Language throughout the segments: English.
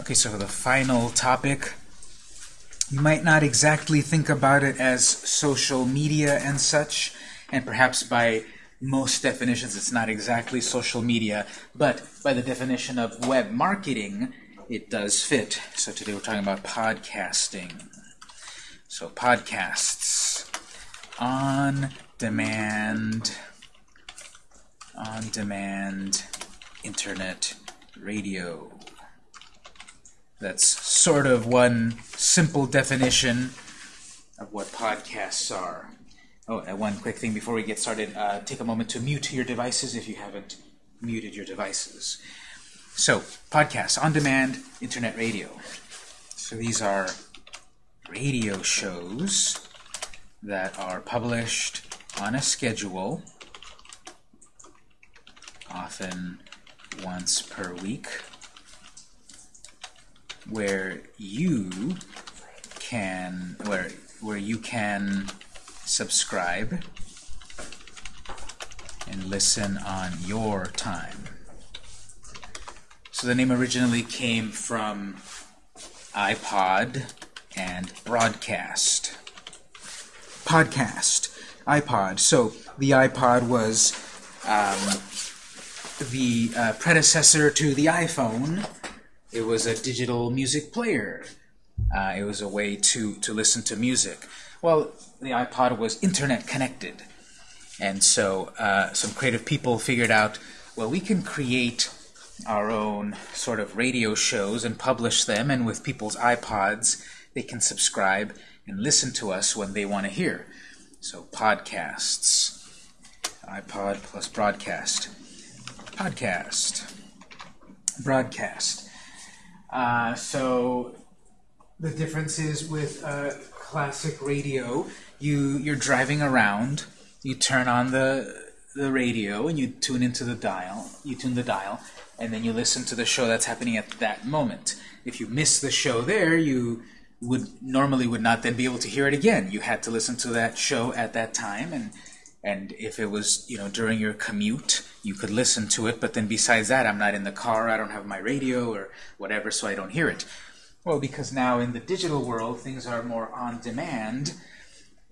Okay, so the final topic, you might not exactly think about it as social media and such, and perhaps by most definitions it's not exactly social media, but by the definition of web marketing, it does fit. So today we're talking about podcasting. So podcasts, on demand, on demand internet radio. That's sort of one simple definition of what podcasts are. Oh, and one quick thing before we get started. Uh, take a moment to mute your devices if you haven't muted your devices. So, podcasts, on-demand internet radio. So these are radio shows that are published on a schedule, often once per week, where you can where where you can subscribe and listen on your time. So the name originally came from iPod and broadcast. Podcast, iPod. So the iPod was um, the uh, predecessor to the iPhone. It was a digital music player. Uh, it was a way to, to listen to music. Well, the iPod was internet connected. And so uh, some creative people figured out, well, we can create our own sort of radio shows and publish them, and with people's iPods, they can subscribe and listen to us when they want to hear. So podcasts, iPod plus broadcast, podcast, broadcast. Uh, so the difference is with uh, classic radio, you you're driving around, you turn on the the radio and you tune into the dial, you tune the dial, and then you listen to the show that's happening at that moment. If you miss the show there, you would normally would not then be able to hear it again. You had to listen to that show at that time, and and if it was you know during your commute, you could listen to it. But then besides that, I'm not in the car, I don't have my radio or whatever, so I don't hear it. Well, because now in the digital world, things are more on demand.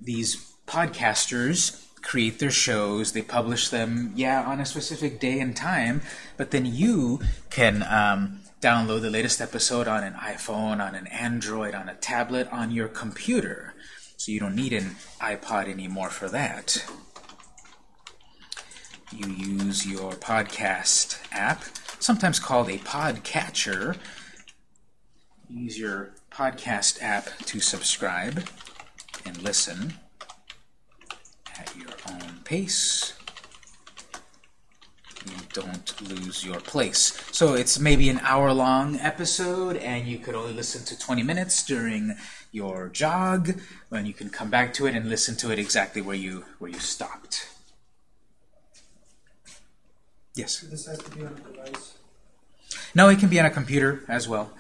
These podcasters create their shows, they publish them, yeah, on a specific day and time, but then you can um, download the latest episode on an iPhone, on an Android, on a tablet, on your computer. So you don't need an iPod anymore for that. You use your podcast app, sometimes called a podcatcher. Use your podcast app to subscribe and listen at your own pace you don't lose your place. So it's maybe an hour-long episode, and you could only listen to 20 minutes during your jog, and you can come back to it and listen to it exactly where you where you stopped. Yes? This has to be on a device. No, it can be on a computer as well.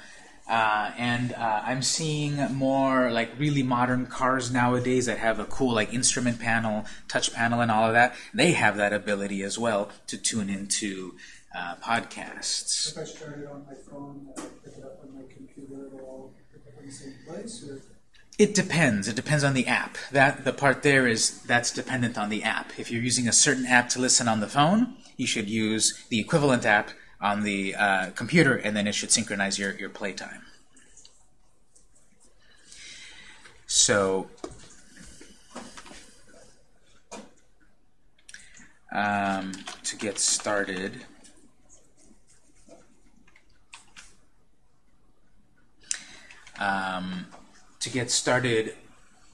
Uh, and uh, I'm seeing more like really modern cars nowadays that have a cool like instrument panel, touch panel, and all of that. They have that ability as well to tune into uh, podcasts. If I start it on my phone, pick it up on my computer, it'll all pick up in the same place, or It depends. It depends on the app. That the part there is that's dependent on the app. If you're using a certain app to listen on the phone, you should use the equivalent app on the uh, computer, and then it should synchronize your, your playtime. So, um, to get started, um, to get started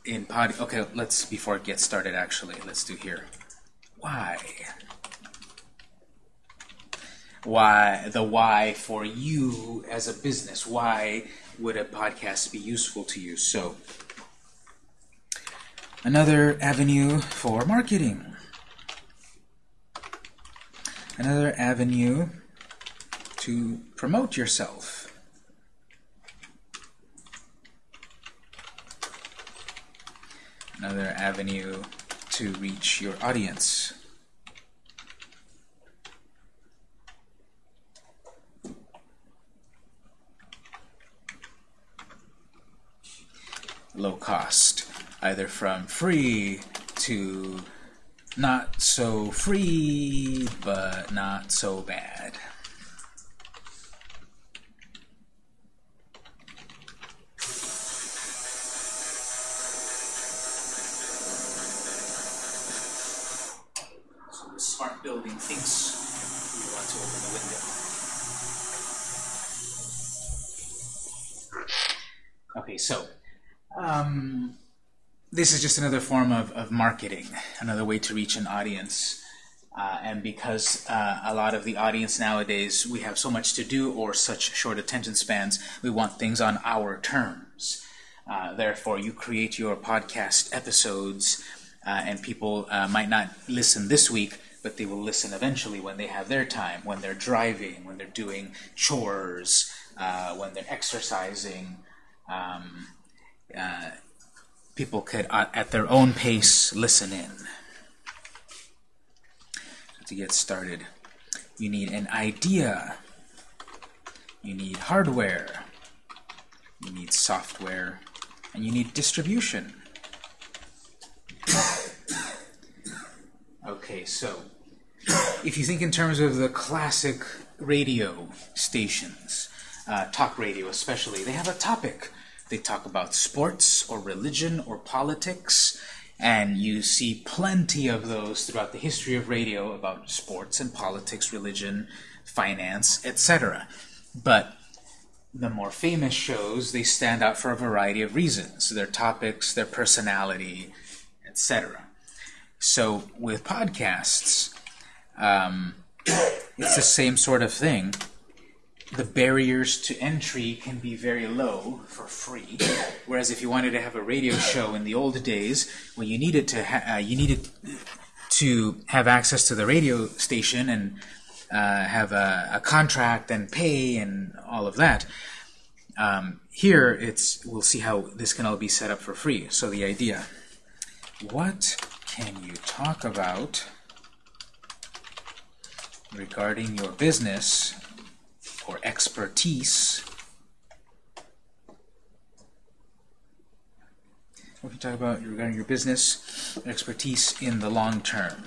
in pod. Okay, let's before it gets started. Actually, let's do here. Why? why the why for you as a business why would a podcast be useful to you so another avenue for marketing another avenue to promote yourself another avenue to reach your audience. Low cost, either from free to not so free, but not so bad. To open the window. Okay, so um, this is just another form of, of marketing, another way to reach an audience. Uh, and because uh, a lot of the audience nowadays, we have so much to do or such short attention spans, we want things on our terms. Uh, therefore, you create your podcast episodes, uh, and people uh, might not listen this week, but they will listen eventually when they have their time, when they're driving, when they're doing chores, uh, when they're exercising. Um, people could, at their own pace, listen in to get started. You need an idea. You need hardware. You need software. And you need distribution. okay, so if you think in terms of the classic radio stations, uh, talk radio especially, they have a topic. They talk about sports or religion or politics and you see plenty of those throughout the history of radio about sports and politics, religion, finance, etc. But the more famous shows, they stand out for a variety of reasons. Their topics, their personality, etc. So with podcasts, um, it's the same sort of thing the barriers to entry can be very low for free. Whereas if you wanted to have a radio show in the old days, well, you needed to uh, you needed to have access to the radio station and uh, have a, a, contract and pay and all of that. Um, here, it's we'll see how this can all be set up for free. So the idea: what can you talk about regarding your business or expertise. We can talk about regarding your business expertise in the long term?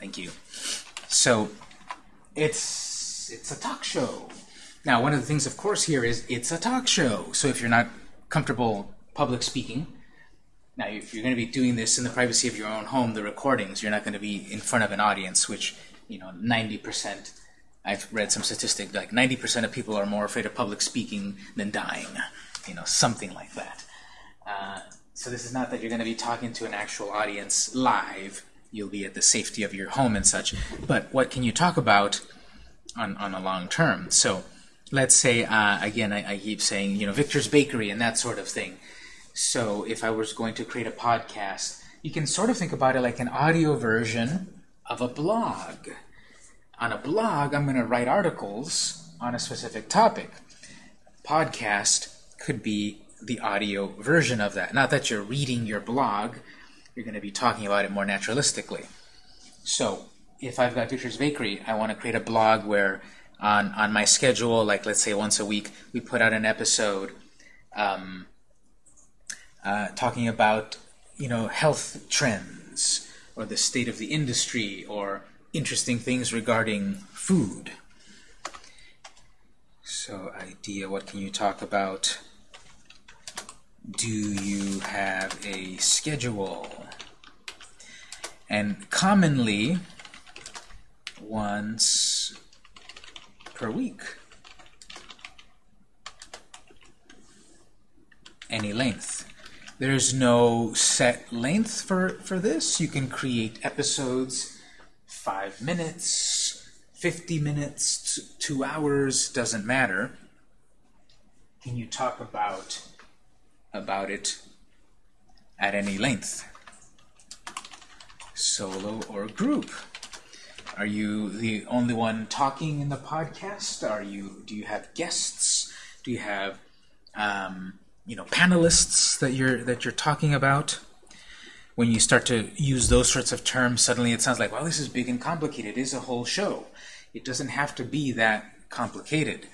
Thank you. So it's it's a talk show. Now, one of the things, of course, here is it's a talk show. So if you're not comfortable public speaking, now, if you're going to be doing this in the privacy of your own home, the recordings, you're not going to be in front of an audience, which, you know, 90%, I've read some statistic, like 90% of people are more afraid of public speaking than dying, you know, something like that. Uh, so this is not that you're going to be talking to an actual audience live. You'll be at the safety of your home and such. But what can you talk about on, on a long term? So let's say, uh, again, I, I keep saying, you know, Victor's Bakery and that sort of thing so if I was going to create a podcast, you can sort of think about it like an audio version of a blog. On a blog, I'm going to write articles on a specific topic. Podcast could be the audio version of that. Not that you're reading your blog, you're going to be talking about it more naturalistically. So if I've got Victor's Bakery, I want to create a blog where on, on my schedule, like let's say once a week, we put out an episode um, uh, talking about you know health trends or the state of the industry or interesting things regarding food. So idea, what can you talk about? Do you have a schedule? And commonly, once per week. Any length. There's no set length for, for this. You can create episodes, five minutes, 50 minutes, two hours, doesn't matter. Can you talk about, about it at any length? Solo or group? Are you the only one talking in the podcast? Are you? Do you have guests? Do you have um, you know panelists that you're that you're talking about when you start to use those sorts of terms suddenly it sounds like well this is big and complicated it is a whole show it doesn't have to be that complicated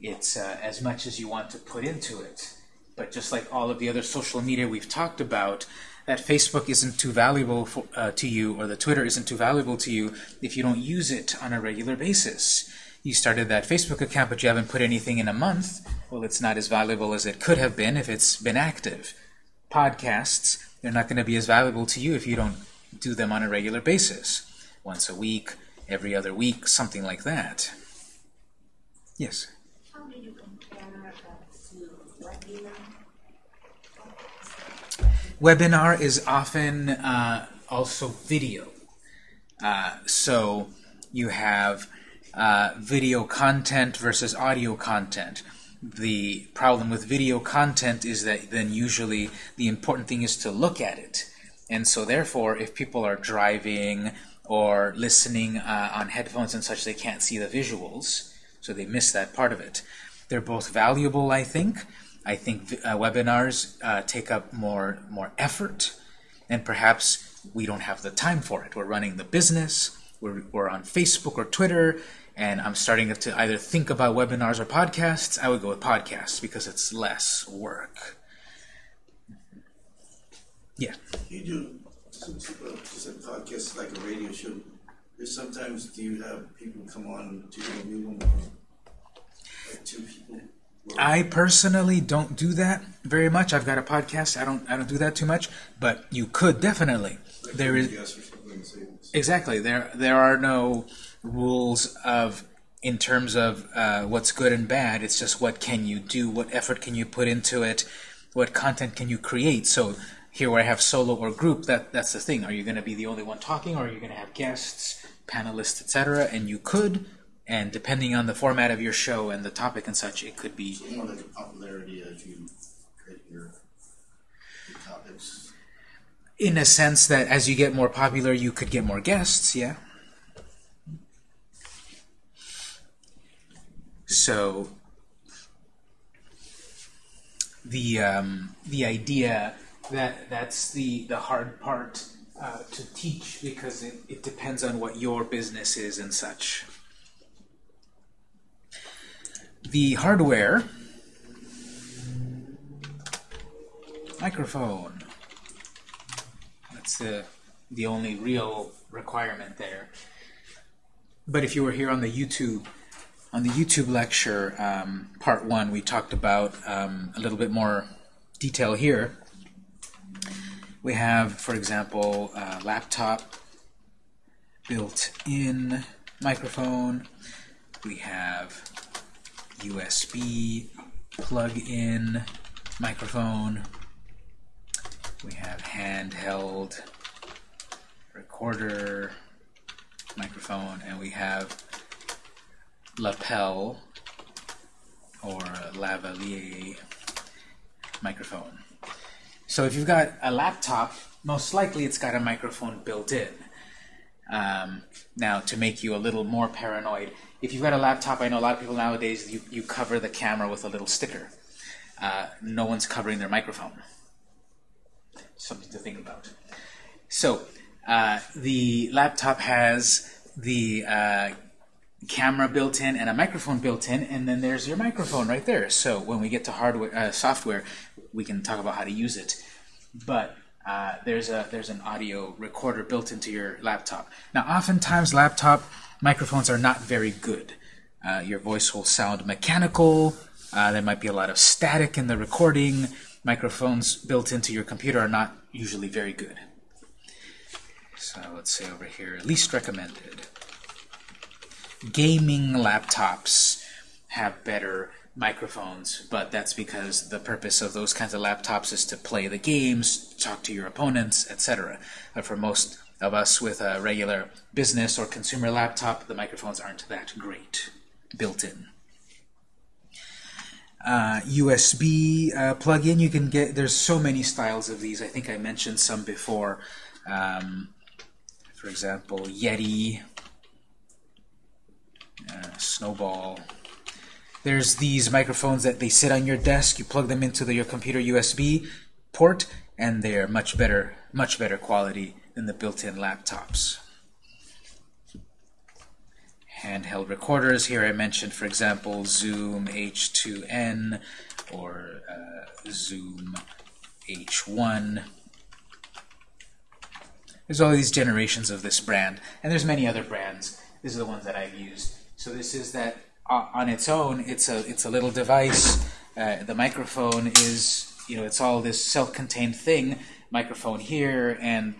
it's uh, as much as you want to put into it. But just like all of the other social media we've talked about, that Facebook isn't too valuable for, uh, to you, or the Twitter isn't too valuable to you if you don't use it on a regular basis. You started that Facebook account, but you haven't put anything in a month. Well, it's not as valuable as it could have been if it's been active. Podcasts, they're not going to be as valuable to you if you don't do them on a regular basis. Once a week, every other week, something like that. Yes? How do you compare that to webinar? Webinar is often uh, also video. Uh, so you have uh, video content versus audio content. The problem with video content is that then usually the important thing is to look at it. And so therefore, if people are driving or listening uh, on headphones and such, they can't see the visuals, so they miss that part of it. They're both valuable, I think. I think uh, webinars uh, take up more more effort, and perhaps we don't have the time for it. We're running the business, we're, we're on Facebook or Twitter, and I'm starting to either think about webinars or podcasts. I would go with podcasts because it's less work. Yeah. You do since uh, just a podcast like a radio show. Sometimes do you have people come on to interview them, like two people? I personally don't do that very much. I've got a podcast. I don't I don't do that too much, but you could definitely. There is exactly there there are no rules of in terms of uh, what's good and bad. It's just what can you do, what effort can you put into it, what content can you create. So here where I have solo or group, that that's the thing. Are you going to be the only one talking, or are you going to have guests, panelists, etc.? And you could, and depending on the format of your show and the topic and such, it could be a popularity as you create your, your topics. In a sense that as you get more popular, you could get more guests, yeah. So the um, the idea that that's the the hard part uh, to teach because it, it depends on what your business is and such. The hardware microphone. That's the the only real requirement there. But if you were here on the YouTube on the YouTube lecture, um, part one, we talked about um, a little bit more detail here. We have, for example, laptop built-in microphone. We have USB plug-in microphone. We have handheld recorder microphone, and we have lapel or lavalier microphone. So if you've got a laptop, most likely it's got a microphone built in. Um, now, to make you a little more paranoid, if you've got a laptop, I know a lot of people nowadays, you, you cover the camera with a little sticker. Uh, no one's covering their microphone. Something to think about. So, uh, the laptop has the uh, camera built in and a microphone built in, and then there's your microphone right there. So when we get to hardware, uh, software, we can talk about how to use it. But uh, there's a there's an audio recorder built into your laptop. Now, oftentimes laptop microphones are not very good. Uh, your voice will sound mechanical. Uh, there might be a lot of static in the recording. Microphones built into your computer are not usually very good. So let's say over here, least recommended gaming laptops have better microphones, but that's because the purpose of those kinds of laptops is to play the games, talk to your opponents, etc. But for most of us with a regular business or consumer laptop, the microphones aren't that great built in. Uh, USB uh, plug-in, you can get, there's so many styles of these. I think I mentioned some before. Um, for example, Yeti, uh, Snowball. There's these microphones that they sit on your desk. You plug them into the, your computer USB port, and they're much better, much better quality than the built-in laptops. Handheld recorders. Here I mentioned, for example, Zoom H2N or uh, Zoom H1. There's all these generations of this brand, and there's many other brands. These are the ones that I've used. So this is that uh, on its own, it's a it's a little device. Uh, the microphone is, you know, it's all this self-contained thing. Microphone here and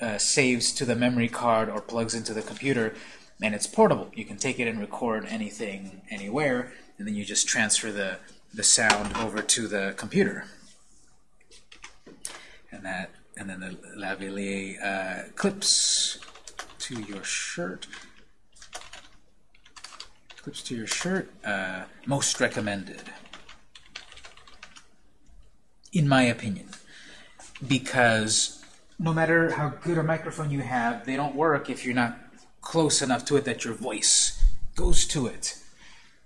uh, saves to the memory card or plugs into the computer, and it's portable. You can take it and record anything anywhere, and then you just transfer the the sound over to the computer. And that, and then the lavalier uh, clips to your shirt. Clips to your shirt. Uh, most recommended, in my opinion, because no matter how good a microphone you have, they don't work if you're not close enough to it that your voice goes to it.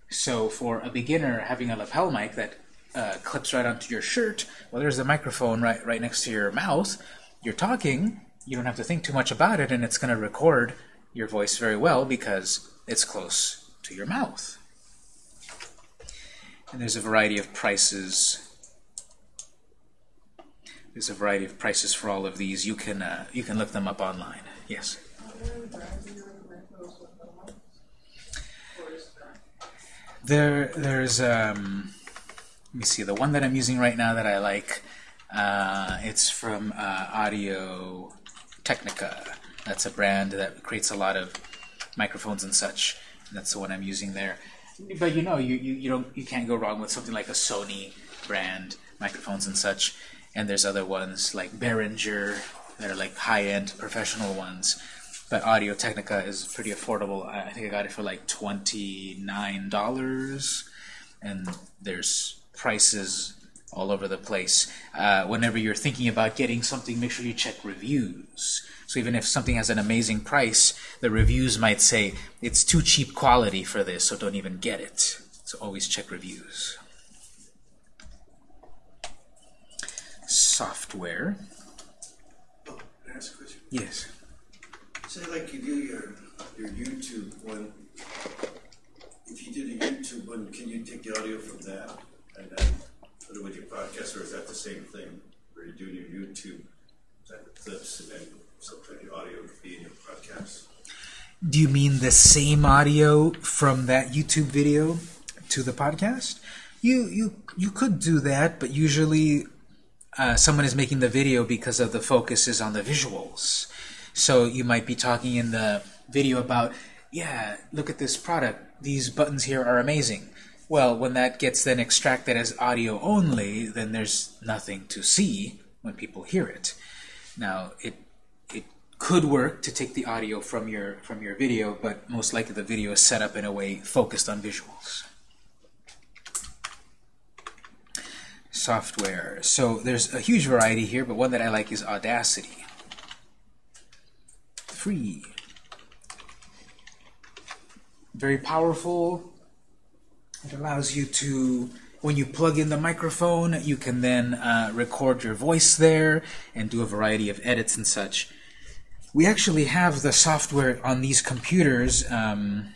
So for a beginner, having a lapel mic that uh, clips right onto your shirt, well, there's a microphone right, right next to your mouth. You're talking, you don't have to think too much about it, and it's going to record your voice very well because it's close to your mouth. And there's a variety of prices. There's a variety of prices for all of these. You can uh, you can look them up online. Yes. There, there's um, let me see the one that I'm using right now that I like. Uh, it's from uh, Audio Technica. That's a brand that creates a lot of microphones and such. That's the one I'm using there. But you know, you, you, you don't you can't go wrong with something like a Sony brand microphones and such. And there's other ones like Behringer that are like high-end professional ones. But Audio Technica is pretty affordable. I I think I got it for like twenty-nine dollars, and there's prices all over the place. Uh, whenever you're thinking about getting something, make sure you check reviews. So even if something has an amazing price, the reviews might say it's too cheap quality for this, so don't even get it. So always check reviews. Software. Oh, can I ask a question? Yes. Say like you do your, your YouTube one, if you did a YouTube one, can you take the audio from that and then put it with your podcast, or is that the same thing? Where you're doing your YouTube type of clips and then sometimes your audio could be in your podcast? Do you mean the same audio from that YouTube video to the podcast? You you you could do that, but usually uh, someone is making the video because of the focus is on the visuals. So you might be talking in the video about, yeah, look at this product. These buttons here are amazing. Well, when that gets then extracted as audio only, then there's nothing to see when people hear it. Now, it it could work to take the audio from your from your video, but most likely the video is set up in a way focused on visuals. Software. So there's a huge variety here, but one that I like is Audacity. Free. Very powerful. It allows you to, when you plug in the microphone, you can then uh, record your voice there and do a variety of edits and such. We actually have the software on these computers, um,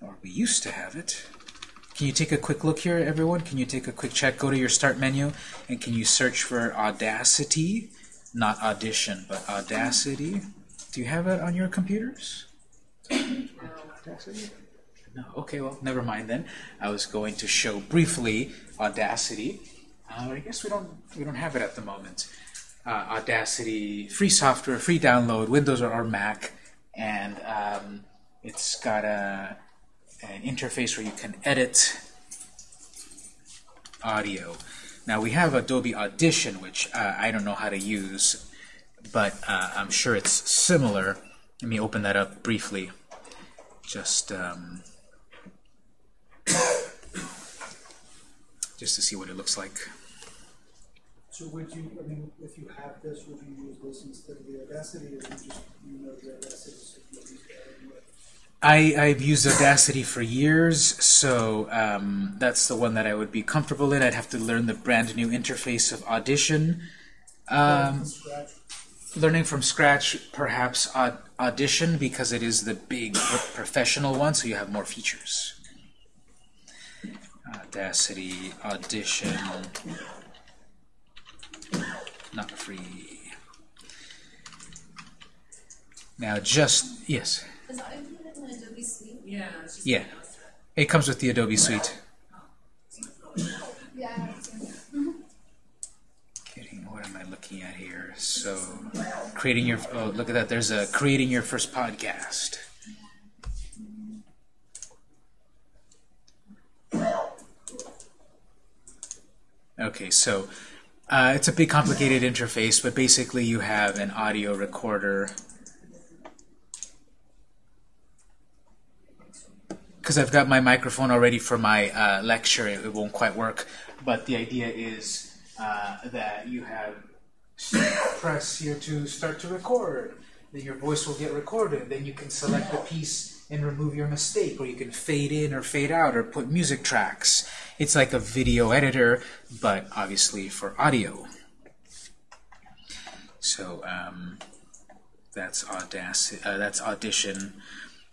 or we used to have it. Can you take a quick look here, everyone? Can you take a quick check? Go to your Start menu, and can you search for Audacity? Not Audition, but Audacity. Do you have it on your computers? Audacity? No. Okay, well, never mind then. I was going to show briefly Audacity. Uh, I guess we don't we don't have it at the moment. Uh, Audacity, free software, free download, Windows or, or Mac, and um, it's got a an interface where you can edit audio. Now we have Adobe Audition, which uh, I don't know how to use, but uh, I'm sure it's similar. Let me open that up briefly. Just um, just to see what it looks like. So would you, I mean, if you have this, would you use this instead of the Audacity, or you just, you know the Audacity? I, I've used Audacity for years, so um, that's the one that I would be comfortable in. I'd have to learn the brand new interface of Audition. Um, learning from scratch, perhaps Aud- Audition because it is the big professional one, so you have more features. Audacity, Audition, not free. Now, just yes, Is that in Adobe Suite? Yeah, just. yeah, it comes with the Adobe Suite. Yeah. Getting, what am I looking at here? So, creating your, oh, look at that. There's a creating your first podcast. Okay, so uh, it's a big complicated interface, but basically you have an audio recorder. Because I've got my microphone already for my uh, lecture, it, it won't quite work. But the idea is uh, that you have press here to start to record. Then your voice will get recorded. Then you can select the piece and remove your mistake, or you can fade in or fade out, or put music tracks. It's like a video editor, but obviously for audio. So um, that's Audacity. Uh, that's Audition.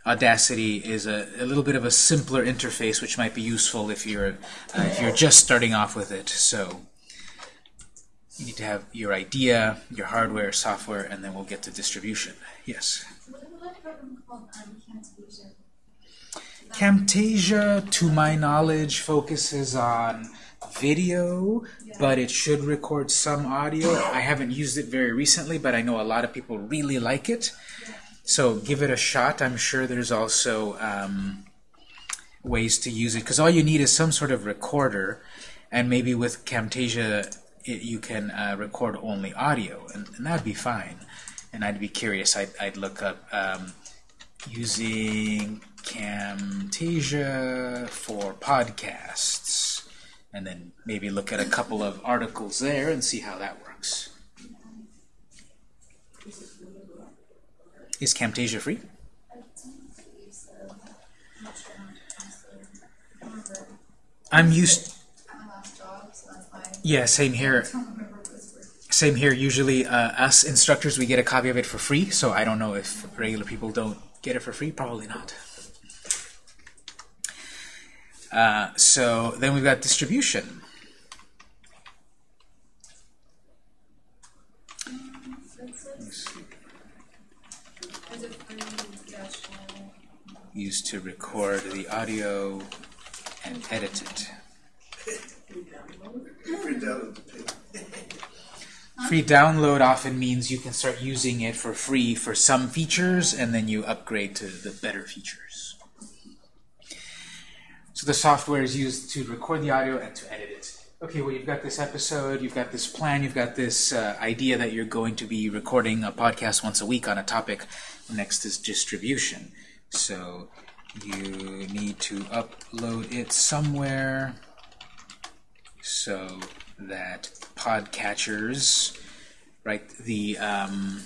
Audacity is a, a little bit of a simpler interface, which might be useful if you're uh, if you're just starting off with it. So you need to have your idea, your hardware, software, and then we'll get to distribution. Yes. What about a program called Camtasia? Camtasia, to my knowledge, focuses on video, but it should record some audio. I haven't used it very recently, but I know a lot of people really like it. So give it a shot. I'm sure there's also um, ways to use it because all you need is some sort of recorder, and maybe with Camtasia it, you can uh, record only audio, and, and that'd be fine. And I'd be curious. I'd, I'd look up um, using Camtasia for podcasts, and then maybe look at a couple of articles there and see how that works. Is Camtasia free? I'm used. Yeah, same here. Same here. Usually, uh, us instructors, we get a copy of it for free. So I don't know if regular people don't get it for free. Probably not. Uh, so then we've got distribution. That's it. Is it free dash one? Used to record the audio and edit it. The paper. Free download often means you can start using it for free for some features, and then you upgrade to the better features. So the software is used to record the audio and to edit it. Okay, well, you've got this episode, you've got this plan, you've got this uh, idea that you're going to be recording a podcast once a week on a topic. Next is distribution. So you need to upload it somewhere so that podcatchers, right, the um,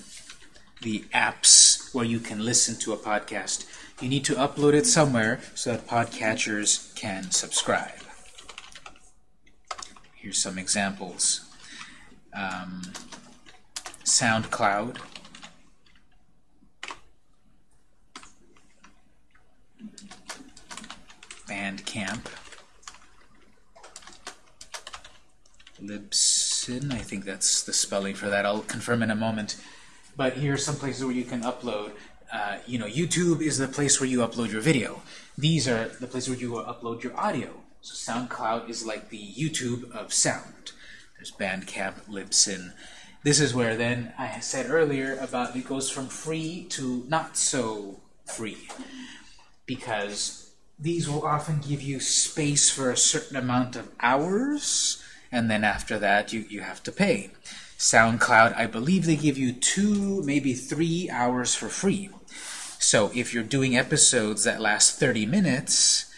the apps where you can listen to a podcast, you need to upload it somewhere so that podcatchers can subscribe. Here's some examples. Um, SoundCloud. Bandcamp. Libsyn, I think that's the spelling for that. I'll confirm in a moment. But here are some places where you can upload. Uh, you know, YouTube is the place where you upload your video. These are the places where you upload your audio. So SoundCloud is like the YouTube of sound. There's Bandcamp, Libsyn. This is where then I said earlier about it goes from free to not so free. Because these will often give you space for a certain amount of hours, and then after that you, you have to pay. SoundCloud, I believe they give you two, maybe three hours for free. So if you're doing episodes that last 30 minutes,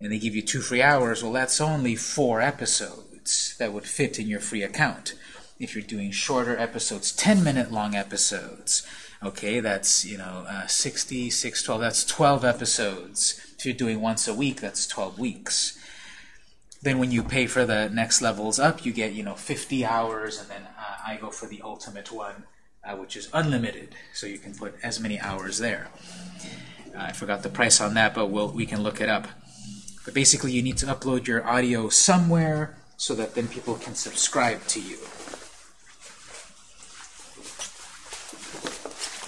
and they give you two free hours, well, that's only four episodes that would fit in your free account. If you're doing shorter episodes, 10 minute long episodes, okay, that's, you know, uh, 60, 6, 12, that's 12 episodes. If you're doing once a week, that's 12 weeks. Then when you pay for the next levels up, you get, you know, 50 hours, and then uh, I go for the ultimate one, uh, which is unlimited, so you can put as many hours there. Uh, I forgot the price on that, but we'll, we can look it up. But basically, you need to upload your audio somewhere so that then people can subscribe to you.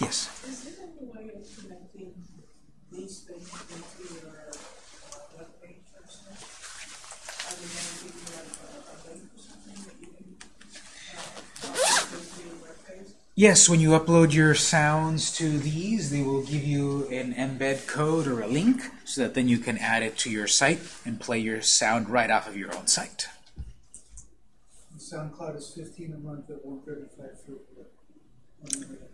Yes. Is there any way of connecting these things into your uh, webpage or something? Are they gonna give you like a, a link or something that you can, uh, upload to your webpage? Yes, when you upload your sounds to these, they will give you an embed code or a link so that then you can add it to your site and play your sound right off of your own site. SoundCloud is fifteen a month at one thirty-five for unlimited.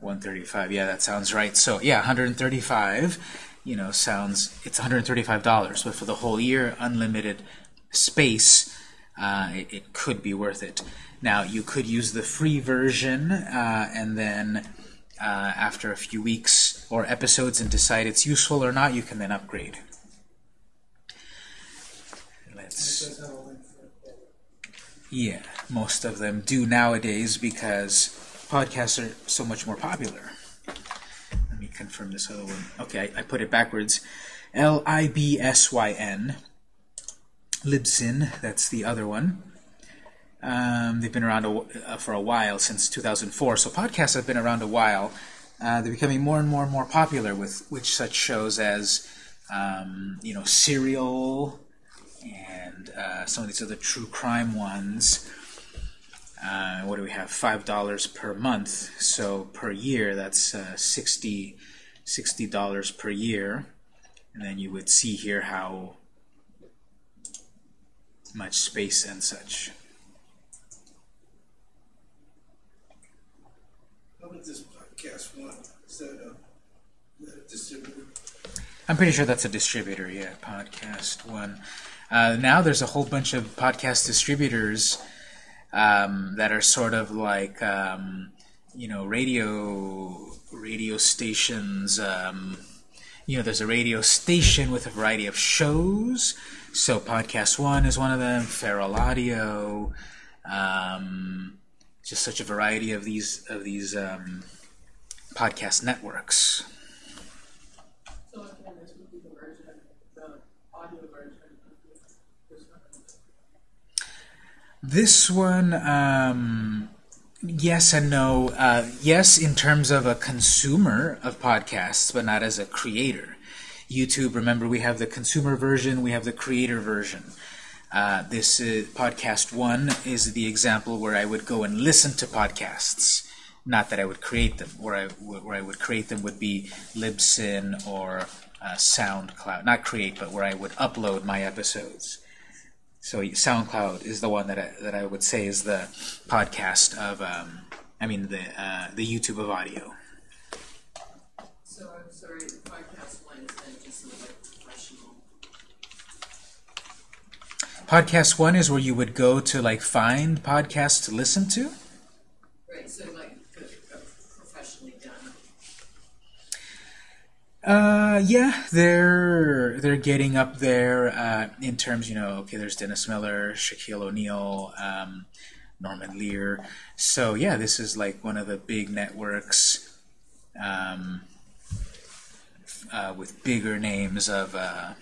135 yeah that sounds right so yeah 135 you know sounds it's 135 dollars but for the whole year unlimited space uh, it, it could be worth it now you could use the free version uh, and then uh, after a few weeks or episodes and decide it's useful or not you can then upgrade let's yeah, most of them do nowadays because podcasts are so much more popular. Let me confirm this other one. Okay, I, I put it backwards. L I B S Y N. Libsyn, that's the other one. Um, they've been around a, uh, for a while, since 2004. So podcasts have been around a while. Uh, they're becoming more and more and more popular with which such shows as, um, you know, Serial and uh, some of these other true crime ones. Uh, what do we have? Five dollars per month. So per year, that's uh, 60 dollars per year. And then you would see here how much space and such. How about podcast one? Is that a, is that a distributor? I'm pretty sure that's a distributor, yeah, Podcast One. Uh, now there's a whole bunch of podcast distributors um, that are sort of like, um, you know, radio radio stations. Um, you know, there's a radio station with a variety of shows. So Podcast One is one of them. Feral Audio. Um, just such a variety of these of these um, podcast networks. This one. Um, yes and no. Uh, yes, in terms of a consumer of podcasts, but not as a creator. YouTube, remember, we have the consumer version, we have the creator version. Uh, this podcast one is the example where I would go and listen to podcasts, not that I would create them. Where I where I would create them would be Libsyn or uh, SoundCloud. Not create, but where I would upload my episodes. So SoundCloud is the one that I, that I would say is the podcast of, um, I mean the uh, the YouTube of audio. So I'm sorry, the podcast one is then just like professional. Podcast one is where you would go to like find podcasts to listen to. Right, so like the, uh, professionally done. Uh, yeah, they're they're getting up there uh, in terms, you know. Okay, there's Dennis Miller, Shaquille O'Neal, um, Norman Lear. So yeah, this is like one of the big networks um, uh, with bigger names of uh,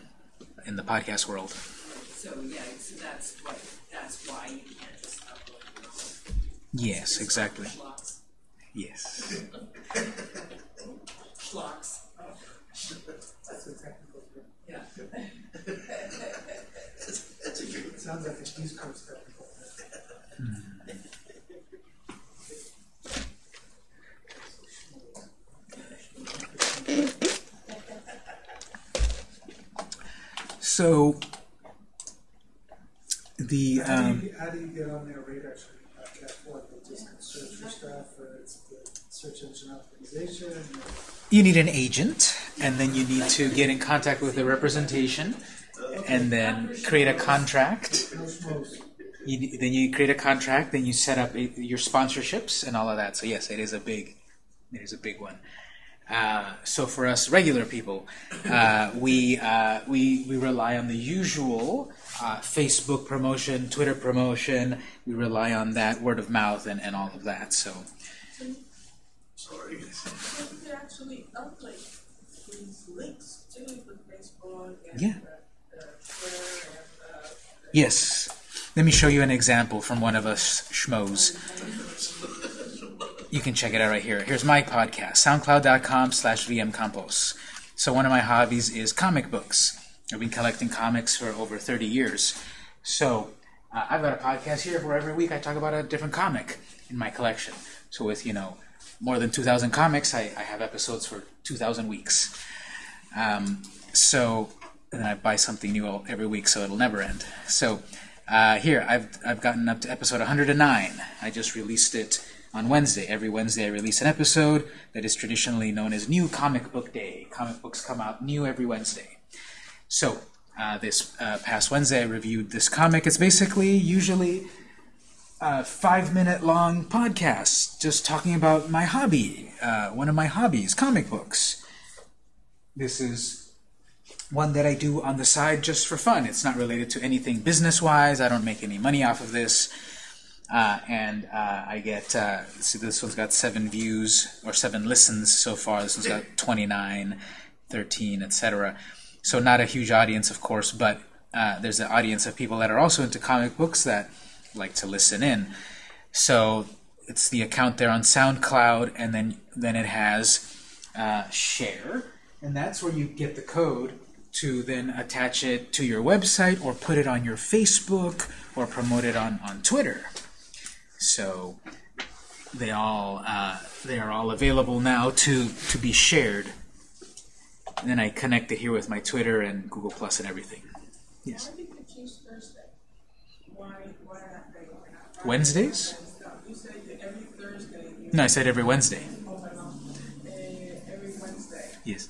in the podcast world. So yeah, so that's what, that's why you can't just upload your own. Yes, exactly. Yes. Schlocks. That's a technical term. Yeah. That's a good. It sounds like a East Coast technical. So the How do um, you, how do you get on their radar screen podcast? What, they just search for stuff, or it's the search engine optimization? or- you need an agent, and then you need to get in contact with the representation, and then create a contract. You, then you create a contract, then you set up a, your sponsorships and all of that. So yes, it is a big, it is a big one. Uh, so for us regular people, uh, we, uh, we we rely on the usual uh, Facebook promotion, Twitter promotion. We rely on that word of mouth and, and all of that. So Sorry. You could actually upload these links to Yeah. the, the Yes. Let me show you an example from one of us schmoes. You can check it out right here. Here's my podcast, soundcloud.com slash vmcampos. So one of my hobbies is comic books. I've been collecting comics for over 30 years. So uh, I've got a podcast here where every week I talk about a different comic in my collection. So with, you know, more than 2,000 comics, I, I have episodes for 2,000 weeks. Um, so and I buy something new every week, so it'll never end. So uh, here, I've I've gotten up to episode 109. I just released it on Wednesday. Every Wednesday, I release an episode that is traditionally known as New Comic Book Day. Comic books come out new every Wednesday. So uh, this uh, past Wednesday, I reviewed this comic. It's basically usually a five-minute long podcast, just talking about my hobby, uh, one of my hobbies, comic books. This is one that I do on the side just for fun. It's not related to anything business-wise. I don't make any money off of this. Uh, and uh, I get, uh, see, this one's got seven views or seven listens so far. This one's got 29, 13, etc. So not a huge audience, of course, but uh, there's an audience of people that are also into comic books that like to listen in. So it's the account there on SoundCloud, and then then it has uh, share, and that's where you get the code to then attach it to your website or put it on your Facebook or promote it on, on Twitter. So they all uh, they are all available now to to be shared. And then I connect it here with my Twitter and Google Plus and everything. Yes. Why did you Thursday? Why, why not they? Wednesdays? You said that every Thursday, you, No, I said every Wednesday. oh, my God, every Wednesday. Yes.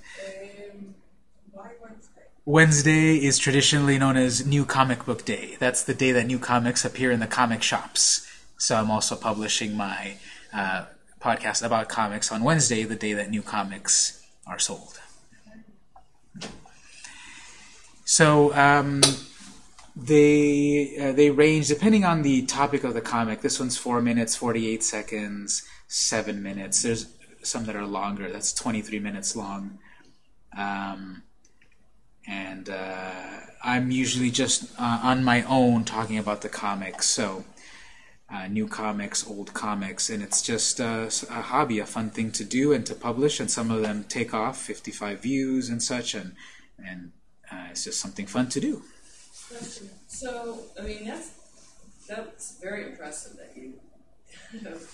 Wednesday is traditionally known as New Comic Book Day. That's the day that new comics appear in the comic shops. So I'm also publishing my uh, podcast about comics on Wednesday, the day that new comics are sold. So um, they uh, they range depending on the topic of the comic. This one's four minutes, forty-eight seconds, seven minutes. There's some that are longer. That's twenty-three minutes long. Um, and uh, I'm usually just uh, on my own talking about the comics. So, uh, new comics, old comics, and it's just uh, a hobby, a fun thing to do and to publish. And some of them take off, 55 views and such, and and uh, it's just something fun to do. So, I mean, that's that's very impressive that you have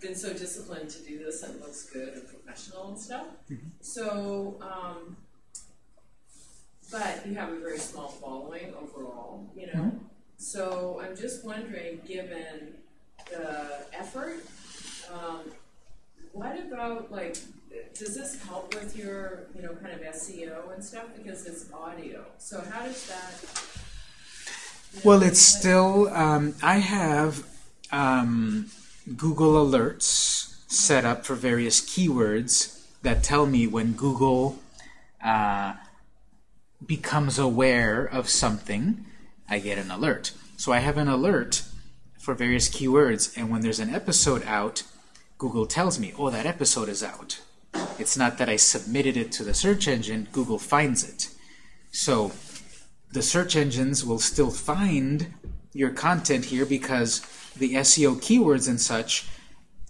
been so disciplined to do this and looks good and professional and stuff. So, um, but you have a very small following overall, you know. So I'm just wondering, given the effort, um, what about like? Does this help with your, you know, kind of SEO and stuff because it's audio? So how does that? you know, Well, it's like- still, um, I have um, Google Alerts set up for various keywords that tell me when Google uh, becomes aware of something, I get an alert. So I have an alert for various keywords, and when there's an episode out, Google tells me, oh, that episode is out. It's not that I submitted it to the search engine, Google finds it. So the search engines will still find your content here because the SEO keywords and such,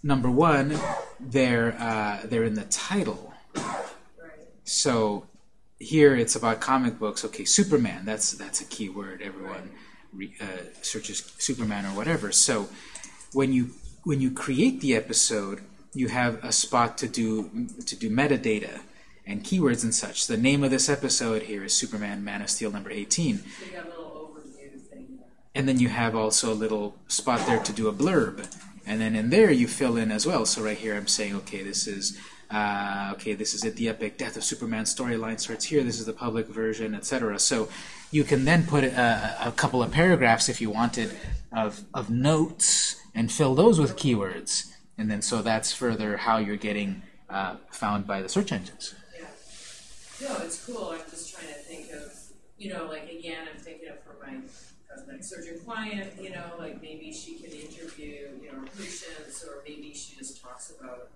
number one, they're uh, they're in the title. So here it's about comic books. Okay, Superman. That's that's a key word. Everyone re, uh, searches Superman or whatever. So when you when you create the episode, you have a spot to do to do metadata and keywords and such. The name of this episode here is Superman Man of Steel number 18. So you got a little overview thing there. And then you have also a little spot there to do a blurb. And then in there you fill in as well. So right here I'm saying, okay, this is uh, okay, this is it. The epic death of Superman storyline starts here. This is the public version, etc. So you can then put a, a couple of paragraphs if you wanted of of notes and fill those with keywords. And then so that's further how you're getting uh, found by the search engines. Yeah. No, it's cool. I'm just trying to think of, you know, like again, I'm thinking of for my cosmetic surgeon client, you know, like maybe she can interview, you know, patients, or maybe she just talks about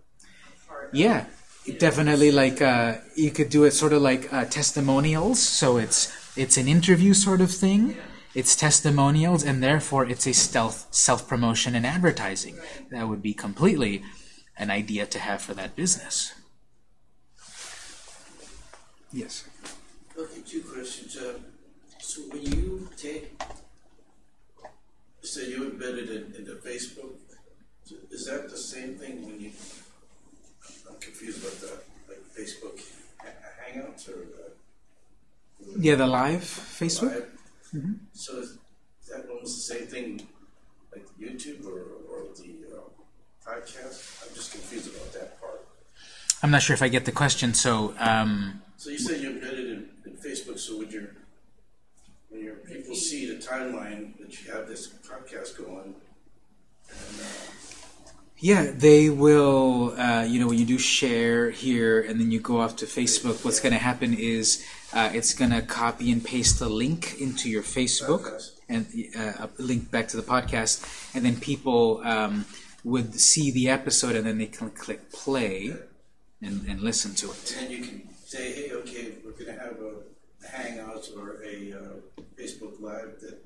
part. Yeah, definitely. Like uh, you could do it sort of like uh, testimonials. So it's it's an interview sort of thing. Yeah. It's testimonials, and therefore it's a stealth self promotion and advertising. Right. That would be completely an idea to have for that business. Yes. Okay, two questions. Uh, so when you take, say you embedded it into Facebook, is that the same thing when you, confused about that, like Facebook ha- Hangouts or? uh, Yeah, the live Facebook. Live? So is that almost the same thing like YouTube or, or the uh, podcast? I'm just confused about that part. I'm not sure if I get the question. So um, So you said you embedded in, in Facebook, so would your when your people see the timeline that you have this podcast going, and uh, Yeah, they will. Uh, you know, when you do share here and then you go off to Facebook, what's going to happen is uh, it's going to copy and paste the link into your Facebook and uh, a link back to the podcast, and then people um, would see the episode and then they can click play and, and listen to it. And you can say, hey, okay, we're going to have a, Hangouts or a uh, Facebook Live that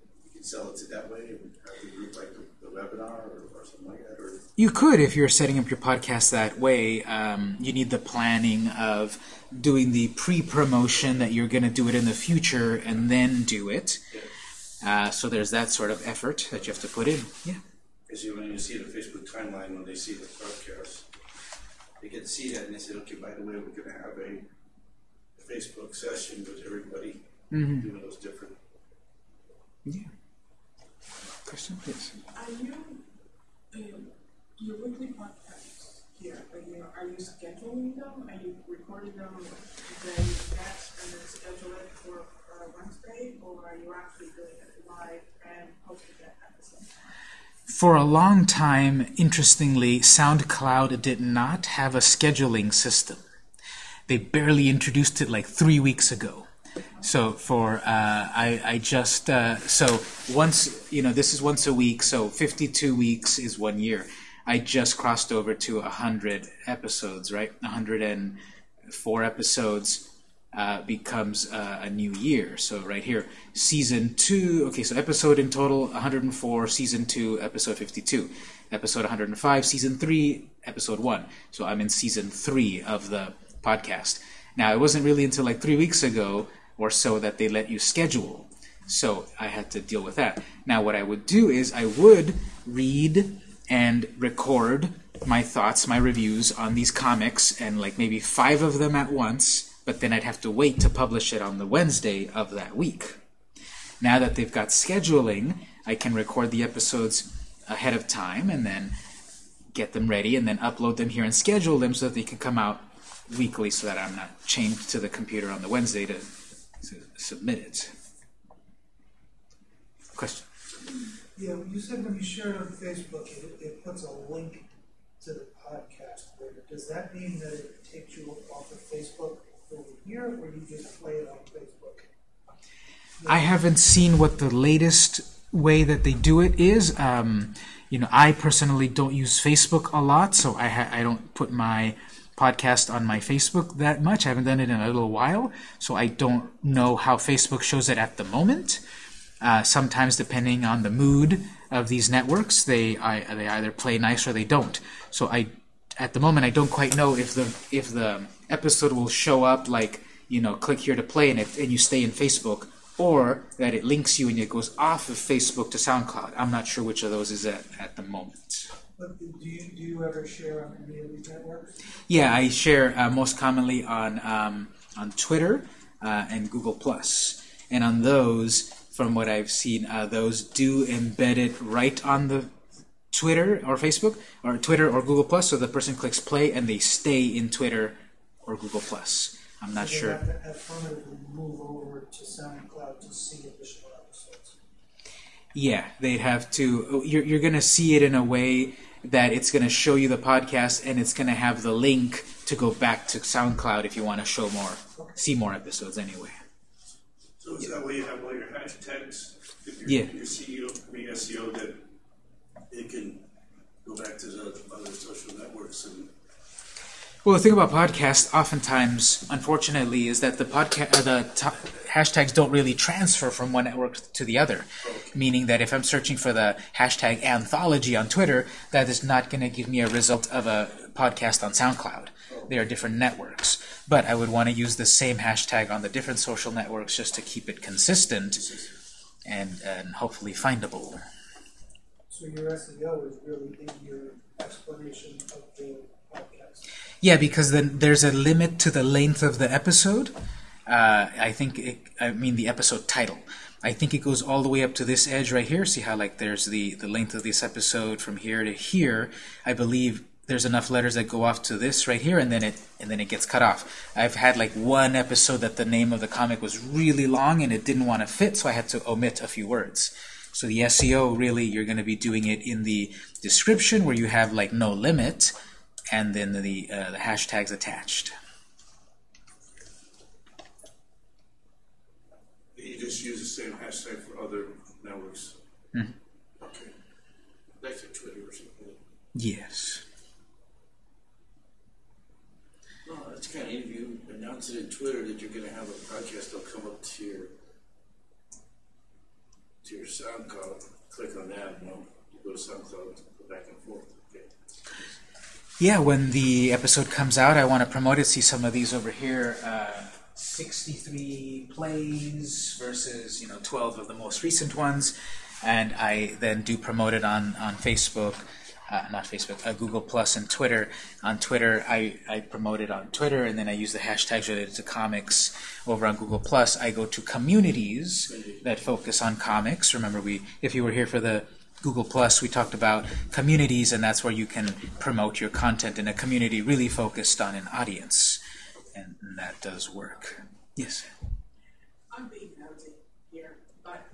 sell it that way, and have the group like the, the webinar or, or something like that, or You could, if you're setting up your podcast that way, um, you need the planning of doing the pre-promotion that you're going to do it in the future and then do it. Uh, so there's that sort of effort that you have to put in. Yeah. Because you, when you see the Facebook timeline, when they see the podcast, they get to see that and they say, okay, by the way, we're going to have a, a Facebook session with everybody doing those different. Yeah. Question, please. Are you, um, your weekly podcasts here, are you, are you scheduling them? Are you recording them, next, and then schedule it for, uh Wednesday? Or are you actually doing it live and posting it at the same time? For a long time, interestingly, SoundCloud did not have a scheduling system. They barely introduced it like three weeks ago. So for uh, I, I just uh, so once you know this is once a week, so 52 weeks is one year. I just crossed over to 100 episodes, right? 104 episodes uh, becomes uh, a new year. So right here, season two. Okay, so episode in total 104. Season two, episode 52. Episode 105, season three, episode one. So I'm in season three of the podcast. Now it wasn't really until like three weeks ago or so that they let you schedule. So I had to deal with that. Now what I would do is I would read and record my thoughts, my reviews on these comics, and like maybe five of them at once, but then I'd have to wait to publish it on the Wednesday of that week. Now that they've got scheduling, I can record the episodes ahead of time and then get them ready and then upload them here and schedule them so that they can come out weekly so that I'm not chained to the computer on the Wednesday to, to submit it. Question? Yeah, you said when you share it on Facebook, it, it puts a link to the podcast. Does that mean that it takes you off of Facebook over here, or do you just play it on Facebook? I haven't seen what the latest way that they do it is. Um, you know, I personally don't use Facebook a lot, so I ha- I don't put my podcast on my Facebook that much. I haven't done it in a little while, so I don't know how Facebook shows it at the moment. Uh, sometimes, depending on the mood of these networks, they I, they either play nice or they don't. So I, at the moment, I don't quite know if the if the episode will show up like you know, click here to play and it and you stay in Facebook, or that it links you and it goes off of Facebook to SoundCloud. I'm not sure which of those is at at the moment. But do you, do you ever share on any of these networks? Yeah, I share uh, most commonly on um, on Twitter uh, and Google Plus, and on those, from what I've seen, uh, those do embed it right on the Twitter or Facebook or Twitter or Google Plus, so the person clicks play and they stay in Twitter or Google Plus. I'm not they sure. have to move over to SoundCloud to see additional episodes? Yeah, they'd have to. You're, you're going to see it in a way that it's going to show you the podcast and it's going to have the link to go back to SoundCloud if you want to show more, see more episodes anyway. So is that way you have all your hashtags? If your, Yeah. Your CEO, I mean SEO, that it can go back to the other social networks and Well, the thing about podcasts, oftentimes, unfortunately, is that the podcast, uh, the hashtags don't really transfer from one network to the other. Meaning that if I'm searching for the hashtag anthology on Twitter, that is not going to give me a result of a podcast on SoundCloud. They are different networks. But I would want to use the same hashtag on the different social networks just to keep it consistent and, and hopefully findable. So your SEO is really in your explanation of the podcast. Yeah, because then there's a limit to the length of the episode. Uh, I think it, I mean the episode title. I think it goes all the way up to this edge right here. See how like there's the the length of this episode from here to here. I believe there's enough letters that go off to this right here, and then it and then it gets cut off. I've had like one episode that the name of the comic was really long and it didn't want to fit, so I had to omit a few words. So the SEO really you're going to be doing it in the description where you have like no limit, and then the uh, the hashtags attached. You just use the same hashtag for other networks. Mhm. Okay. Like for Twitter or something. Yes. No, that's kind of, if you announce it in Twitter that you're gonna have a podcast, they'll come up to your, to your SoundCloud, click on that, and you go to SoundCloud, go back and forth, okay? Yeah, when the episode comes out, I want to promote it. See some of these over here. Uh, 63 plays versus you know 12 of the most recent ones, and I then do promote it on on Facebook, uh, not Facebook, uh, Google Plus and Twitter. On Twitter, I I promote it on Twitter, and then I use the hashtags related to comics. Over on Google Plus, I go to communities that focus on comics. Remember, we if you were here for the Google Plus, we talked about communities, and that's where you can promote your content in a community really focused on an audience, and, and that does work. Yes. I'm being nosy here, but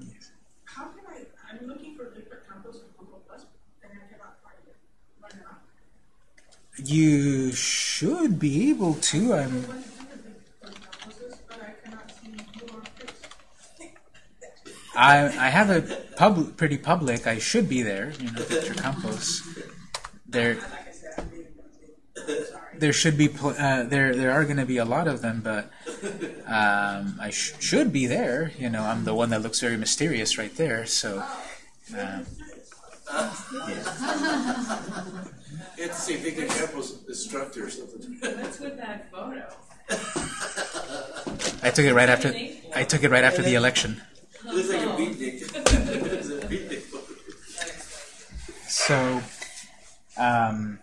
how can I, I'm looking for different combos in Google Plus, and I cannot find it. Why not? You should be able to. I'm. What is different combos, but I cannot see your face. I I have a pub pretty public. I should be there. You know, Victor Campos. There Like I said, I'm being nosy. Sorry. there should be pl- uh, there there are going to be a lot of them, but um, I sh- should be there. You know, I'm the one that looks very mysterious right there. So. Um, It's the same Victor Campos instructor or something. What's with that photo? I took it right after. I took it right after the election. Looks like a beatnik. It's a beatnik photo. So, um,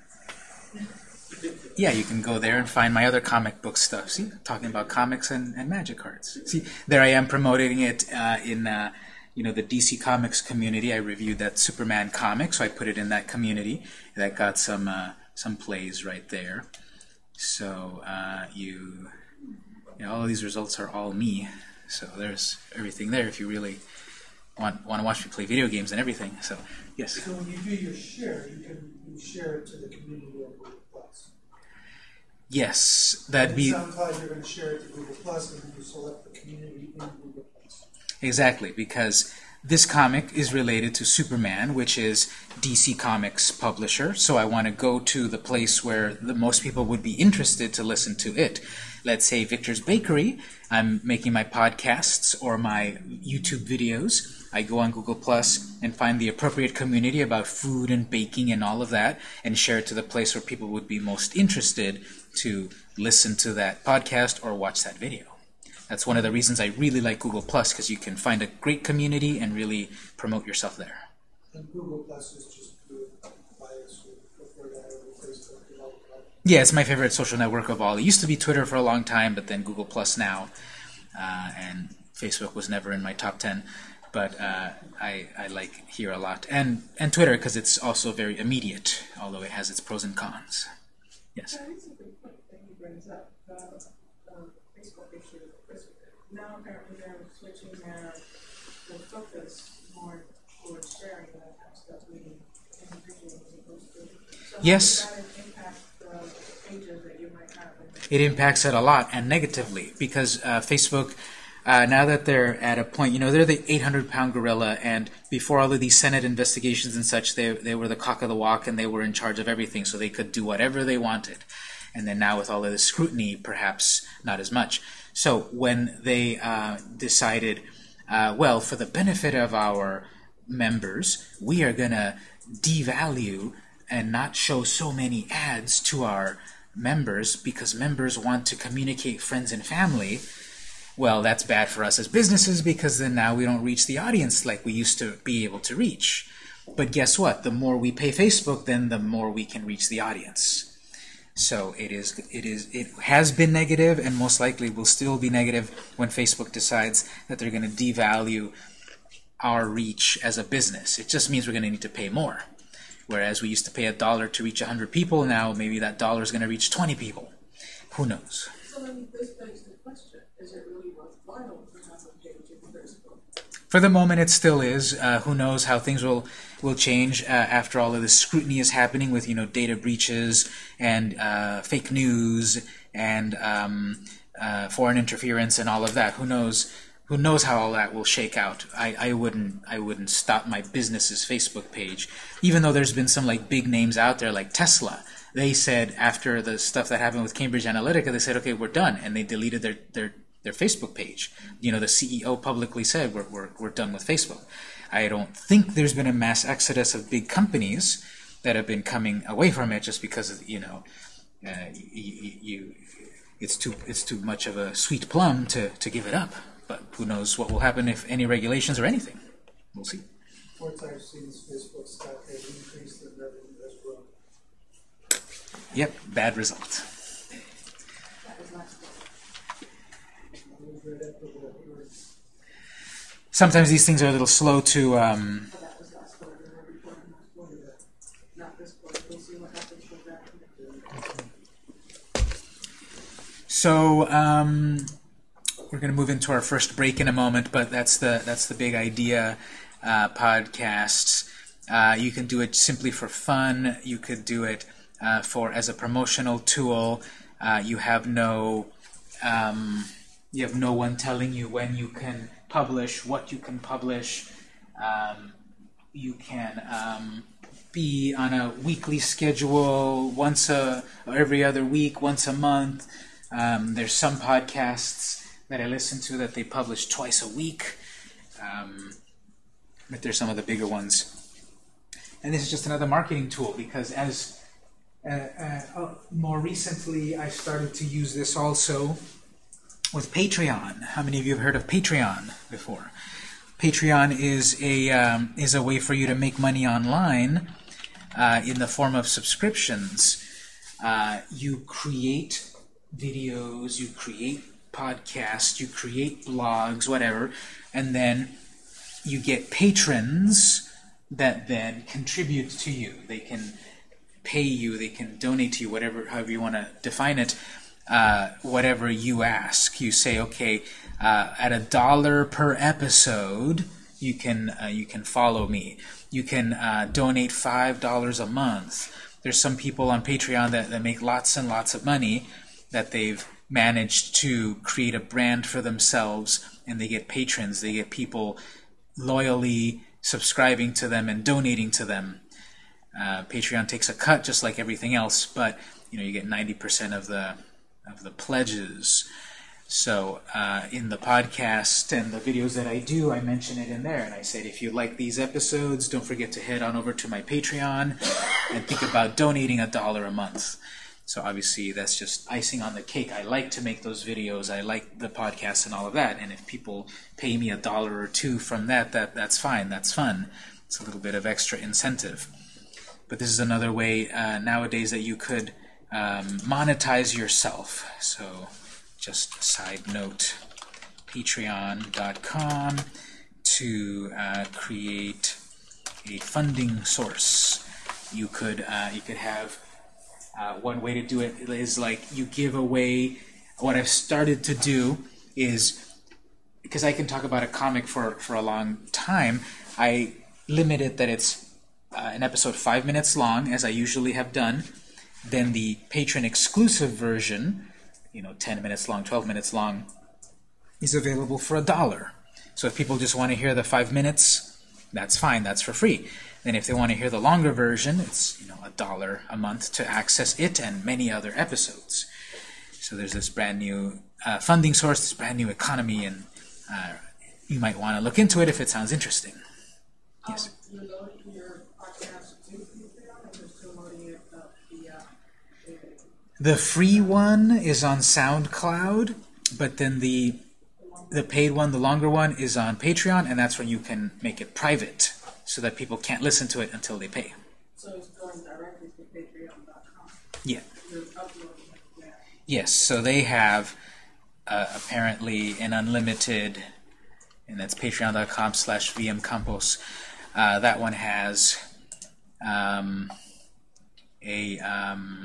yeah, you can go there and find my other comic book stuff. See, talking about comics and, and magic cards. See, there I am promoting it uh, in, uh, you know, the DC Comics community. I reviewed that Superman comic, so I put it in that community. That got some uh, some plays right there. So uh, you, you know, all of these results are all me. So there's everything there if you really want want to watch me play video games and everything. So yes. So when you do your share, you can you share it to the community on Google Plus. Yes, that'd be SoundCloud, you're going to share it to Google Plus, and then you select the community in Google Plus. exactly because this comic is related to Superman, which is DC Comics publisher. So I want to go to the place where the most people would be interested to listen to it. Let's say Victor's Bakery. I'm making my podcasts or my YouTube videos. I go on Google Plus and find the appropriate community about food and baking and all of that, and share it to the place where people would be most interested to listen to that podcast or watch that video. That's one of the reasons I really like Google Plus because you can find a great community and really promote yourself there. And Google Plus is just good bias would prefer that over Facebook development. Yeah, it's my favorite social network of all. It used to be Twitter for a long time, but then Google Plus now, uh, and Facebook was never in my top ten. But uh, I, I like here a lot, and and Twitter because it's also very immediate, although it has its pros and cons. Yes. Facebook issue. Because Now apparently they're switching their, their focus more towards sharing that kind of stuff, meeting individuals as opposed to. So Yes. does that impact the pages that you might have? in- it impacts it a lot and negatively because uh, Facebook, uh, now that they're at a point, you know, they're the 800 pound gorilla, and before all of these Senate investigations and such, they, they were the cock of the walk and they were in charge of everything, so they could do whatever they wanted. And then now with all of the scrutiny, perhaps not as much. So when they uh, decided, uh, well, for the benefit of our members, we are going to devalue and not show so many ads to our members because members want to communicate friends and family well that's bad for us as businesses because then now we don't reach the audience like we used to be able to reach. But guess what? The more we pay Facebook then the more we can reach the audience so it is it is it has been negative and most likely will still be negative when Facebook decides that they're going to devalue our reach as a business it just means we're going to need to pay more Whereas we used to pay a dollar to reach 100 people, now maybe that dollar is going to reach 20 people. Who knows? So then this begs the question, is it really worthwhile to have a page in Facebook? For the moment, it still is. Uh, who knows how things will will change uh, after all of this scrutiny is happening with you know data breaches and uh, fake news and um, uh, foreign interference and all of that. Who knows? Who knows how all that will shake out? I, I wouldn't I wouldn't stop my business's Facebook page, even though there's been some like big names out there like Tesla. They said after the stuff that happened with Cambridge Analytica, they said, okay, we're done, and they deleted their their their Facebook page. You know, the CEO publicly said we're we're we're done with Facebook. I don't think there's been a mass exodus of big companies that have been coming away from it just because of you know uh, you, you it's too it's too much of a sweet plum to to give it up. But who knows what will happen if any regulations or anything. We'll see. Reports I've seen Facebook stock has increased in revenue as well. Yep, bad result. That was last week. I was right after the word. Sometimes these things are a little slow to um. So um, we're going to move into our first break in a moment, but that's the that's the big idea. Uh, podcasts. Uh, you can do it simply for fun. You could do it uh, for as a promotional tool. Uh, you have no um, you have no one telling you when you can publish, what you can publish. Um, you can um, be on a weekly schedule, once a every other week, once a month. Um, there's some podcasts that I listen to that they publish twice a week, um, but there's some of the bigger ones. And this is just another marketing tool because as uh, uh, uh, more recently I started to use this also with Patreon. How many of you have heard of Patreon before? Patreon is a um, is a way for you to make money online uh, in the form of subscriptions. Uh, you create videos, you create podcasts, you create blogs, whatever, and then you get patrons that then contribute to you. They can pay you, they can donate to you, whatever, however you want to define it, uh, whatever you ask. You say, okay, uh, at a dollar per episode, you can uh, you can follow me. You can uh, donate five dollars a month. There's some people on Patreon that, that make lots and lots of money that they've managed to create a brand for themselves, and they get patrons. They get people loyally subscribing to them and donating to them. Uh, Patreon takes a cut just like everything else, but you know you get 90% of the of the pledges. So uh, in the podcast and the videos that I do, I mention it in there, and I said if you like these episodes, don't forget to head on over to my Patreon and think about donating a dollar a month. So obviously that's just icing on the cake. I like to make those videos. I like the podcast and all of that. And if people pay me a dollar or two from that, that that's fine. That's fun. It's a little bit of extra incentive. But this is another way uh, nowadays that you could um, monetize yourself. So just side note, patreon.com to uh, create a funding source. You could uh, you could have uh, one way to do it is like you give away. What I've started to do is because I can talk about a comic for for a long time. I limit it that it's uh, an episode five minutes long, as I usually have done. Then the patron exclusive version, you know, 10 minutes long, 12 minutes long, is available for a dollar. So if people just want to hear the five minutes, that's fine, that's for free. Then if they want to hear the longer version, it's you know a dollar a month to access it and many other episodes. So there's this brand new uh, funding source, this brand new economy, and uh, you might want to look into it if it sounds interesting. Yes. Um, you're loading your podcast to Patreon, and you're still loading it up via, uh, The free one is on SoundCloud, but then the the paid one, the longer one, is on Patreon, and that's where you can make it private, so that people can't listen to it until they pay. so it's going directly to patreon.com. Yeah. You're uploading it there. Yes. So they have uh, apparently an unlimited, and that's Patreon.com/slash vmcampos. Uh, that one has um, a um,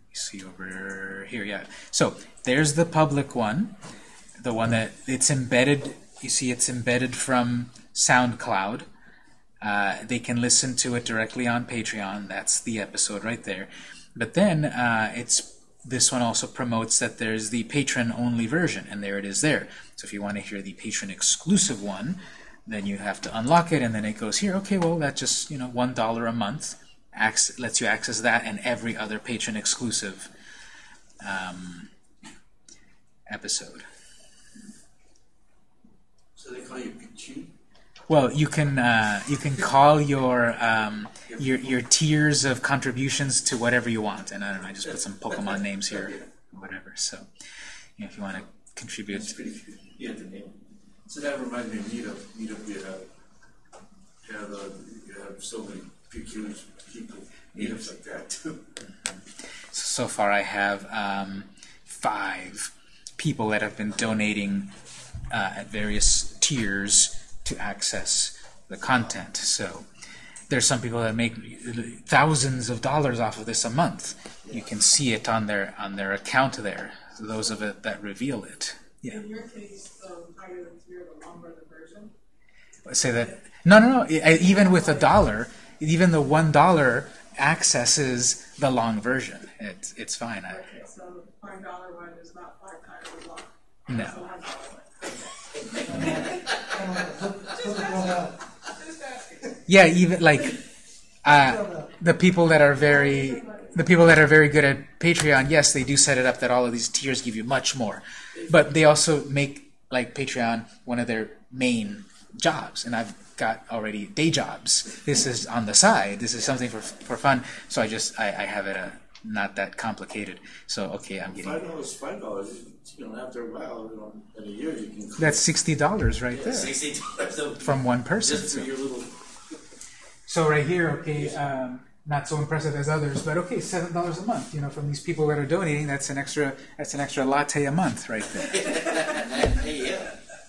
let me see over here. Yeah. So there's the public one, the one that it's embedded. You see, it's embedded from SoundCloud. Uh, they can listen to it directly on Patreon. That's the episode right there. But then uh, it's this one also promotes that there's the patron-only version, and there it is there. So if you want to hear the patron-exclusive one, then you have to unlock it, and then it goes here. Okay, well that's just you know one dollar a month. Lets you access that and every other patron-exclusive um, episode. So they call you Pichu? Well, you can uh, you can call your um, your your tiers of contributions to whatever you want, and I don't know. I just put some Pokemon names here, whatever. So, you know, if you want to contribute, It's pretty good. Yeah, the name. So that reminds me of Meetup. Meetup, you have, you have, uh, you have so many peculiar people, meetups like that too. so far I have um, five people that have been donating uh, at various tiers to access the content. So there's some people that make thousands of dollars off of this a month. You can see it on their on their account there. Those of it that reveal it. Yeah. In your case, the higher the tier, the longer the version. Say that. No, no, no. I- Even with a dollar, even the one dollar accesses the long version. It's it's fine. Okay, so the five dollar one is not five times as long. no. It's the one dollar one. Just asking. Yeah, even like uh, the people that are very the people that are very good at Patreon, yes, they do set it up that all of these tiers give you much more, but they also make like Patreon one of their main jobs, and I've got already day jobs. This is on the side. This is something for for fun. So I just I, I have it uh, not that complicated. So okay, I'm getting Five dollars, five dollars, you know, after a while, you know, in a year, you can. that's sixty dollars right there Sixty dollars from one person. Just for so. your little, So right here, okay, um, not so impressive as others, but okay, seven dollars a month. You know, from these people that are donating, that's an extra. That's an extra latte a month, right there. hey,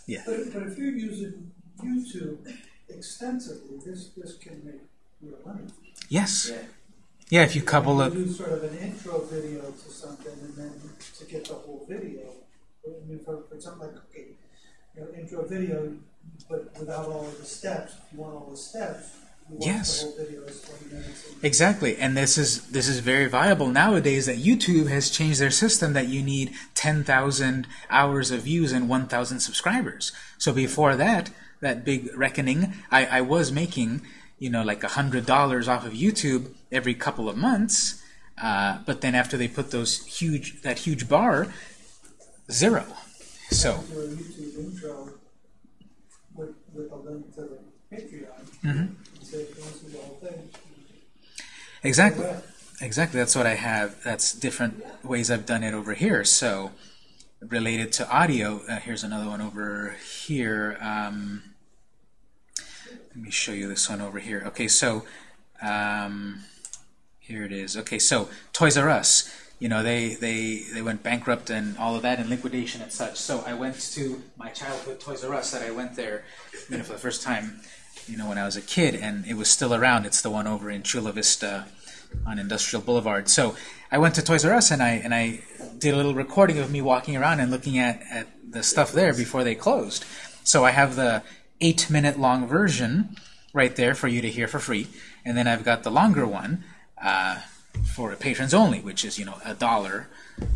yeah. But, but if you're using YouTube extensively, this, this can make real money. Yes. Yeah. Yeah, if you couple You it. do sort of an intro video to something, and then to get the whole video. I mean, for, for something like, okay, you know, intro video, but without all of the steps, if you want all the steps, Yes. the video is twenty minutes. and- Exactly, and this is this is very viable nowadays. That YouTube has changed their system that you need ten thousand hours of views and one thousand subscribers. So before that, that big reckoning, I, I was making you know like a hundred dollars off of YouTube every couple of months, uh, but then after they put those huge that huge bar, zero. So Do YouTube intro with, with a link to Patreon. Mhm. And say, if you want to see the whole thing. exactly. Exactly, that's what I have. That's different ways I've done it over here. So, related to audio, uh, here's another one over here. Um, let me show you this one over here. Okay, so um, here it is. Okay, so Toys R Us. You know, they, they, they went bankrupt and all of that and liquidation and such. So I went to my childhood Toys R Us that I went there, you know, for the first time, you know, when I was a kid, and it was still around. It's the one over in Chula Vista on Industrial Boulevard. So I went to Toys R Us and I and I did a little recording of me walking around and looking at, at the stuff there before they closed. So I have the eight minute long version right there for you to hear for free, and then I've got the longer one. Uh, for patrons only, which is you know a dollar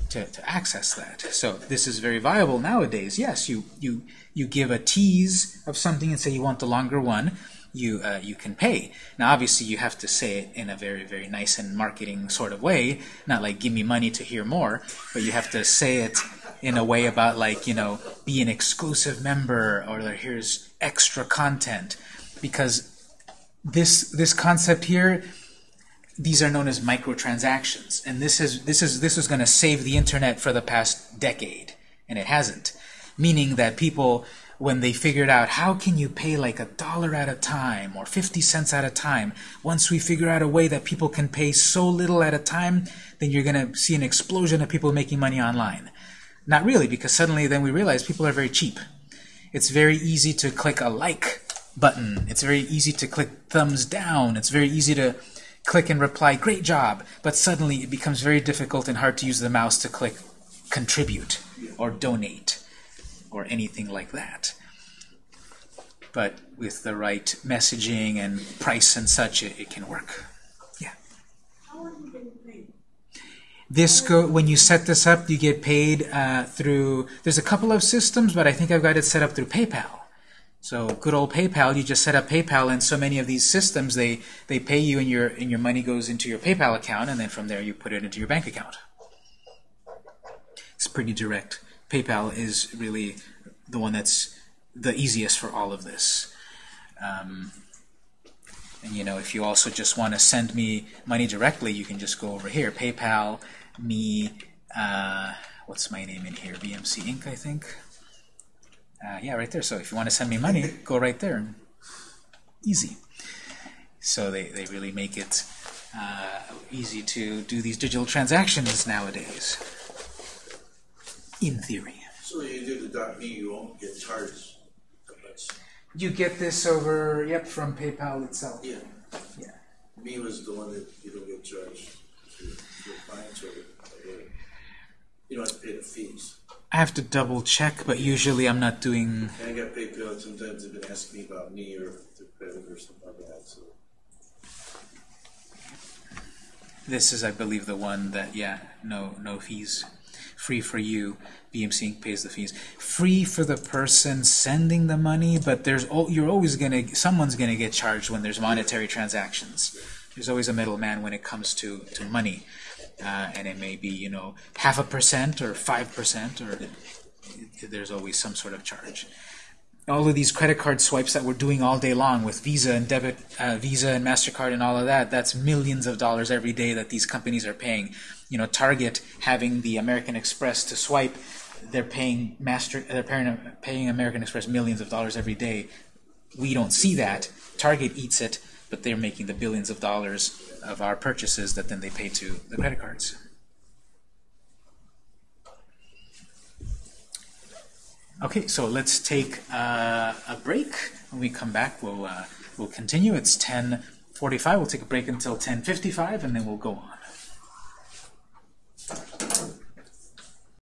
to, to access that. So this is very viable nowadays. Yes, you you you give a tease of something and say you want the longer one. You uh, you can pay. Now obviously you have to say it in a very very nice and marketing sort of way, not like give me money to hear more, but you have to say it in a way about like you know be an exclusive member or here's extra content. Because this this concept here these are known as microtransactions. And this is this is this is going to save the internet for the past decade. And it hasn't. Meaning that people when they figured out how can you pay like a dollar at a time or 50 cents at a time? Once we figure out a way that people can pay so little at a time then you're going to see an explosion of people making money online not really because suddenly then we realize people are very cheap it's very easy to click a like button it's very easy to click thumbs down it's very easy to click and reply, great job, but suddenly it becomes very difficult and hard to use the mouse to click contribute or donate or anything like that. But with the right messaging and price and such, it, it can work. Yeah. How you? This go when you set this up, you get paid uh, through. There's a couple of systems, but I think I've got it set up through PayPal. So good old PayPal, you just set up PayPal, and so many of these systems they they pay you, and your and your money goes into your PayPal account, and then from there you put it into your bank account. It's pretty direct. PayPal is really the one that's the easiest for all of this. Um, and you know, if you also just want to send me money directly, you can just go over here, PayPal, me, uh, what's my name in here? BMC Inc. I think. Uh, yeah, right there. So if you want to send me money, go right there. Easy. So they, they really make it uh, easy to do these digital transactions nowadays. In theory. So you do the me, you won't get charged. You get this over, yep, from PayPal itself. Yeah. Yeah. Me was the one that you don't get charged clients or, or you don't have to pay the fees. I have to double check, but usually I'm not doing. And I got PayPal, and sometimes they've been asking me about me or their credit or something like that, so. This is, I believe, the one that yeah, no no fees, free for you. BMC pays the fees. Free for the person sending the money, but there's you're always gonna someone's gonna get charged when there's monetary transactions. There's always a middleman when it comes to to money, uh, and it may be you know half a percent or five percent or there's always some sort of charge. All of these credit card swipes that we're doing all day long with Visa and debit, uh, Visa and Mastercard and all of that, that's millions of dollars every day that these companies are paying. You know, Target having the American Express to swipe, they're paying Master, they're paying, paying American Express millions of dollars every day. We don't see that. Target eats it, but they're making the billions of dollars of our purchases that then they pay to the credit cards. Okay, so let's take uh, a break. When we come back, we'll uh, we'll continue. It's 10:45. We'll take a break until 10:55, and then we'll go on.